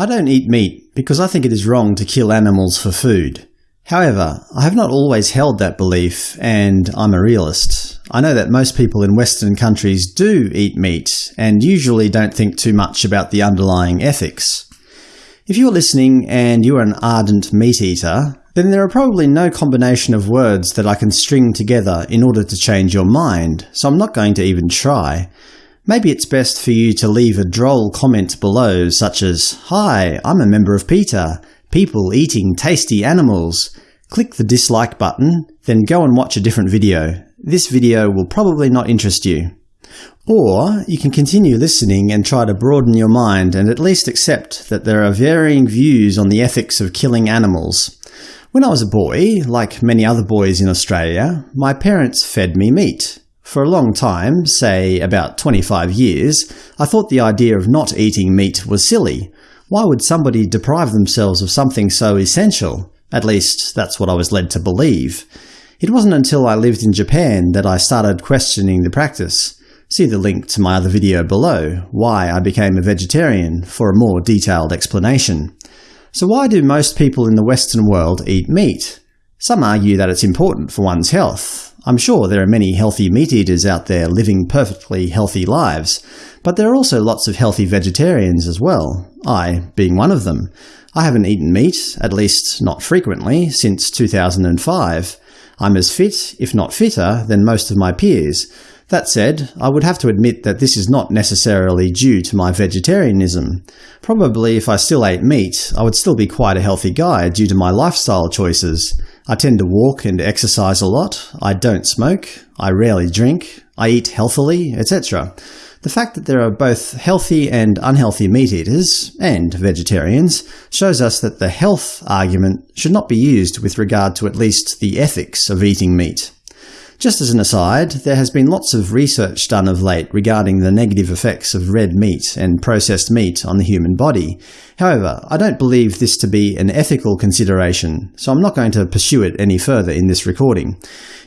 I don't eat meat because I think it is wrong to kill animals for food. However, I have not always held that belief, and I'm a realist. I know that most people in Western countries do eat meat, and usually don't think too much about the underlying ethics. If you're listening and you're an ardent meat eater, then there are probably no combination of words that I can string together in order to change your mind, so I'm not going to even try. Maybe it's best for you to leave a droll comment below such as, Hi, I'm a member of PETA. People eating tasty animals. Click the dislike button, then go and watch a different video. This video will probably not interest you. Or you can continue listening and try to broaden your mind and at least accept that there are varying views on the ethics of killing animals. When I was a boy, like many other boys in Australia, my parents fed me meat. For a long time, say about 25 years, I thought the idea of not eating meat was silly. Why would somebody deprive themselves of something so essential? At least, that's what I was led to believe. It wasn't until I lived in Japan that I started questioning the practice. See the link to my other video below, Why I Became a Vegetarian, for a more detailed explanation. So why do most people in the Western world eat meat? Some argue that it's important for one's health, I'm sure there are many healthy meat-eaters out there living perfectly healthy lives, but there are also lots of healthy vegetarians as well, I being one of them. I haven't eaten meat, at least not frequently, since 2005. I'm as fit, if not fitter, than most of my peers. That said, I would have to admit that this is not necessarily due to my vegetarianism. Probably if I still ate meat, I would still be quite a healthy guy due to my lifestyle choices. I tend to walk and exercise a lot, I don't smoke, I rarely drink, I eat healthily, etc. The fact that there are both healthy and unhealthy meat-eaters, and vegetarians, shows us that the health argument should not be used with regard to at least the ethics of eating meat. Just as an aside, there has been lots of research done of late regarding the negative effects of red meat and processed meat on the human body. However, I don't believe this to be an ethical consideration, so I'm not going to pursue it any further in this recording.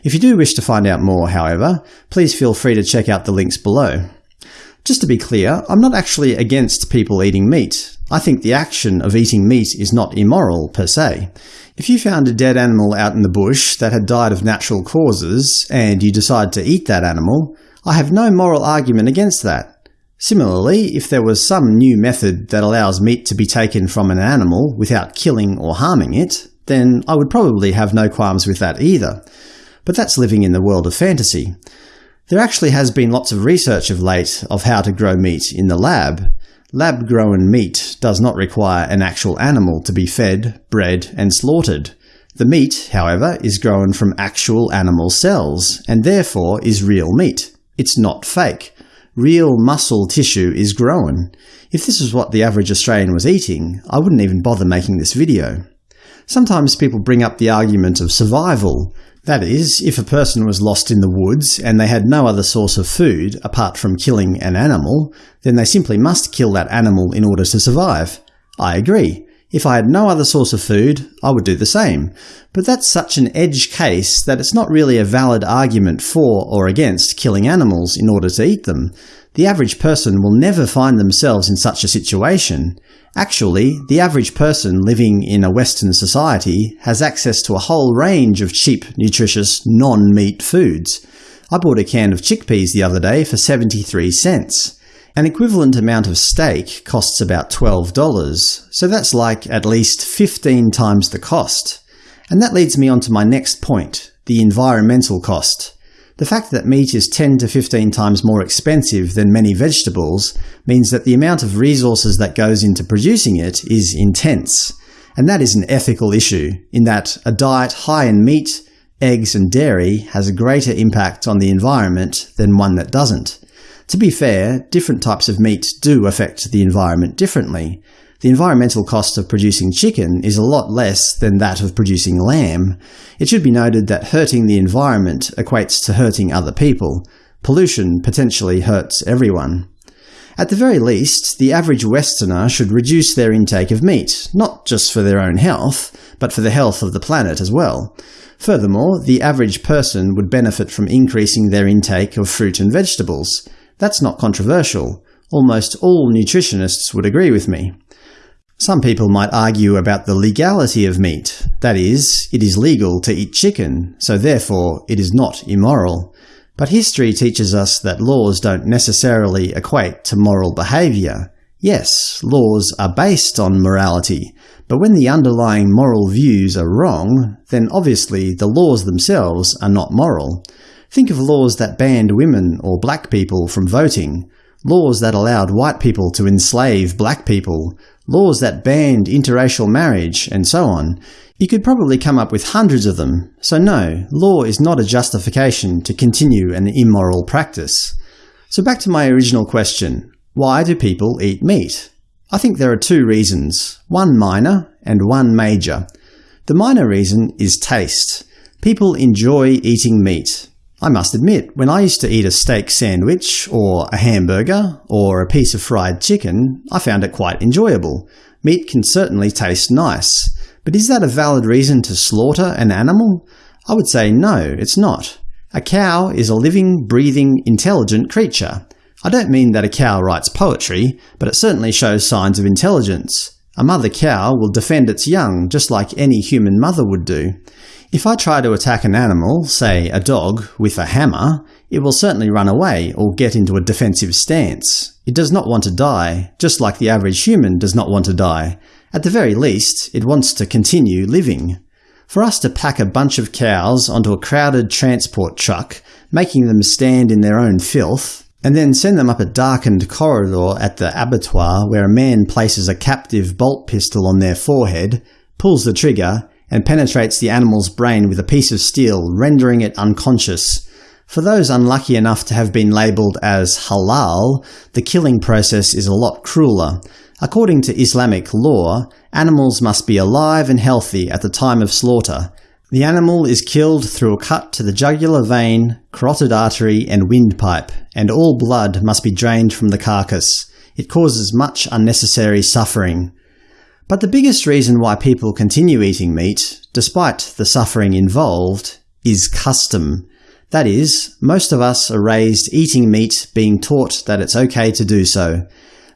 If you do wish to find out more, however, please feel free to check out the links below. Just to be clear, I'm not actually against people eating meat. I think the action of eating meat is not immoral per se. If you found a dead animal out in the bush that had died of natural causes, and you decide to eat that animal, I have no moral argument against that. Similarly, if there was some new method that allows meat to be taken from an animal without killing or harming it, then I would probably have no qualms with that either. But that's living in the world of fantasy. There actually has been lots of research of late of how to grow meat in the lab, Lab-grown meat does not require an actual animal to be fed, bred, and slaughtered. The meat, however, is grown from actual animal cells, and therefore is real meat. It's not fake. Real muscle tissue is grown. If this is what the average Australian was eating, I wouldn't even bother making this video. Sometimes people bring up the argument of survival, that is, if a person was lost in the woods and they had no other source of food apart from killing an animal, then they simply must kill that animal in order to survive. I agree. If I had no other source of food, I would do the same. But that's such an edge case that it's not really a valid argument for or against killing animals in order to eat them. The average person will never find themselves in such a situation. Actually, the average person living in a Western society has access to a whole range of cheap, nutritious, non-meat foods. I bought a can of chickpeas the other day for 73 cents. An equivalent amount of steak costs about $12, so that's like at least 15 times the cost. And that leads me on to my next point, the environmental cost. The fact that meat is 10 to 15 times more expensive than many vegetables means that the amount of resources that goes into producing it is intense. And that is an ethical issue, in that a diet high in meat, eggs and dairy has a greater impact on the environment than one that doesn't. To be fair, different types of meat do affect the environment differently, the environmental cost of producing chicken is a lot less than that of producing lamb. It should be noted that hurting the environment equates to hurting other people. Pollution potentially hurts everyone. At the very least, the average Westerner should reduce their intake of meat, not just for their own health, but for the health of the planet as well. Furthermore, the average person would benefit from increasing their intake of fruit and vegetables. That's not controversial. Almost all nutritionists would agree with me. Some people might argue about the legality of meat. That is, it is legal to eat chicken, so therefore it is not immoral. But history teaches us that laws don't necessarily equate to moral behaviour. Yes, laws are based on morality, but when the underlying moral views are wrong, then obviously the laws themselves are not moral. Think of laws that banned women or black people from voting, laws that allowed white people to enslave black people, laws that banned interracial marriage, and so on. You could probably come up with hundreds of them, so no, law is not a justification to continue an immoral practice. So back to my original question, why do people eat meat? I think there are two reasons, one minor and one major. The minor reason is taste. People enjoy eating meat. I must admit, when I used to eat a steak sandwich, or a hamburger, or a piece of fried chicken, I found it quite enjoyable. Meat can certainly taste nice. But is that a valid reason to slaughter an animal? I would say no, it's not. A cow is a living, breathing, intelligent creature. I don't mean that a cow writes poetry, but it certainly shows signs of intelligence. A mother cow will defend its young just like any human mother would do. If I try to attack an animal, say a dog, with a hammer, it will certainly run away or get into a defensive stance. It does not want to die, just like the average human does not want to die. At the very least, it wants to continue living. For us to pack a bunch of cows onto a crowded transport truck, making them stand in their own filth, and then send them up a darkened corridor at the abattoir where a man places a captive bolt pistol on their forehead, pulls the trigger, and penetrates the animal's brain with a piece of steel, rendering it unconscious. For those unlucky enough to have been labelled as halal, the killing process is a lot crueler. According to Islamic law, animals must be alive and healthy at the time of slaughter. The animal is killed through a cut to the jugular vein, carotid artery, and windpipe, and all blood must be drained from the carcass. It causes much unnecessary suffering. But the biggest reason why people continue eating meat, despite the suffering involved, is custom. That is, most of us are raised eating meat being taught that it's okay to do so.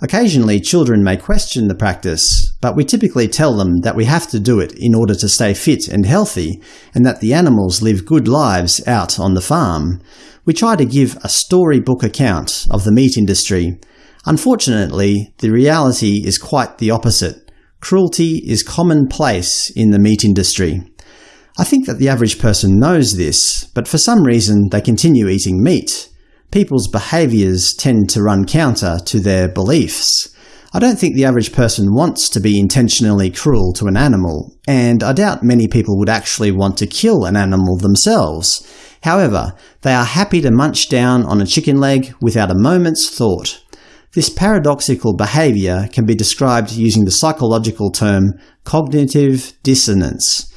Occasionally children may question the practice, but we typically tell them that we have to do it in order to stay fit and healthy, and that the animals live good lives out on the farm. We try to give a storybook account of the meat industry. Unfortunately, the reality is quite the opposite. Cruelty is commonplace in the meat industry. I think that the average person knows this, but for some reason they continue eating meat. People's behaviours tend to run counter to their beliefs. I don't think the average person wants to be intentionally cruel to an animal, and I doubt many people would actually want to kill an animal themselves. However, they are happy to munch down on a chicken leg without a moment's thought. This paradoxical behaviour can be described using the psychological term cognitive dissonance.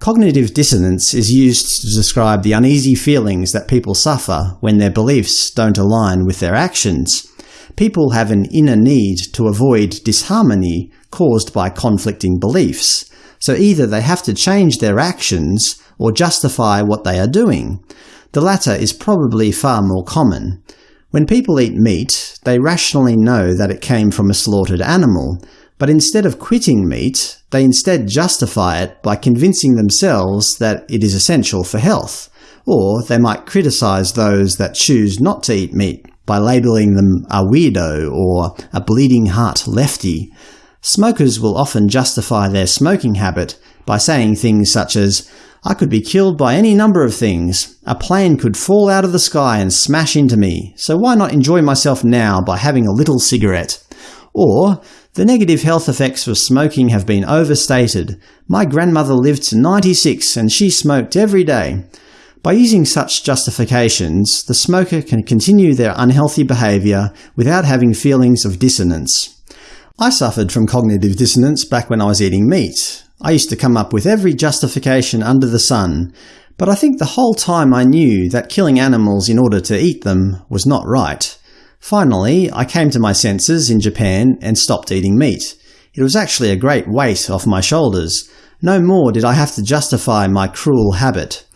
Cognitive dissonance is used to describe the uneasy feelings that people suffer when their beliefs don't align with their actions. People have an inner need to avoid disharmony caused by conflicting beliefs, so either they have to change their actions or justify what they are doing. The latter is probably far more common. When people eat meat, they rationally know that it came from a slaughtered animal, but instead of quitting meat, they instead justify it by convincing themselves that it is essential for health, or they might criticize those that choose not to eat meat by labeling them a weirdo or a bleeding heart lefty. Smokers will often justify their smoking habit by saying things such as, I could be killed by any number of things. A plane could fall out of the sky and smash into me, so why not enjoy myself now by having a little cigarette? Or, the negative health effects of smoking have been overstated. My grandmother lived to 96 and she smoked every day. By using such justifications, the smoker can continue their unhealthy behaviour without having feelings of dissonance. I suffered from cognitive dissonance back when I was eating meat. I used to come up with every justification under the sun, but I think the whole time I knew that killing animals in order to eat them was not right. Finally, I came to my senses in Japan and stopped eating meat. It was actually a great weight off my shoulders. No more did I have to justify my cruel habit.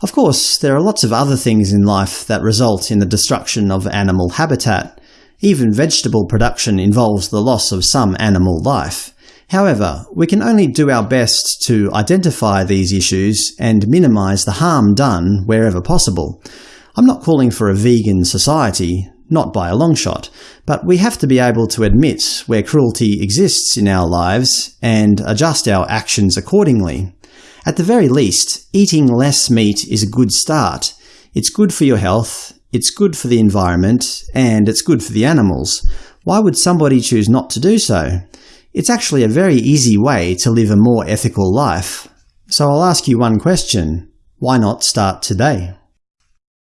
Of course, there are lots of other things in life that result in the destruction of animal habitat. Even vegetable production involves the loss of some animal life. However, we can only do our best to identify these issues and minimise the harm done wherever possible. I'm not calling for a vegan society, not by a long shot, but we have to be able to admit where cruelty exists in our lives and adjust our actions accordingly. At the very least, eating less meat is a good start. It's good for your health, it's good for the environment, and it's good for the animals. Why would somebody choose not to do so? It's actually a very easy way to live a more ethical life. So I'll ask you one question. Why not start today?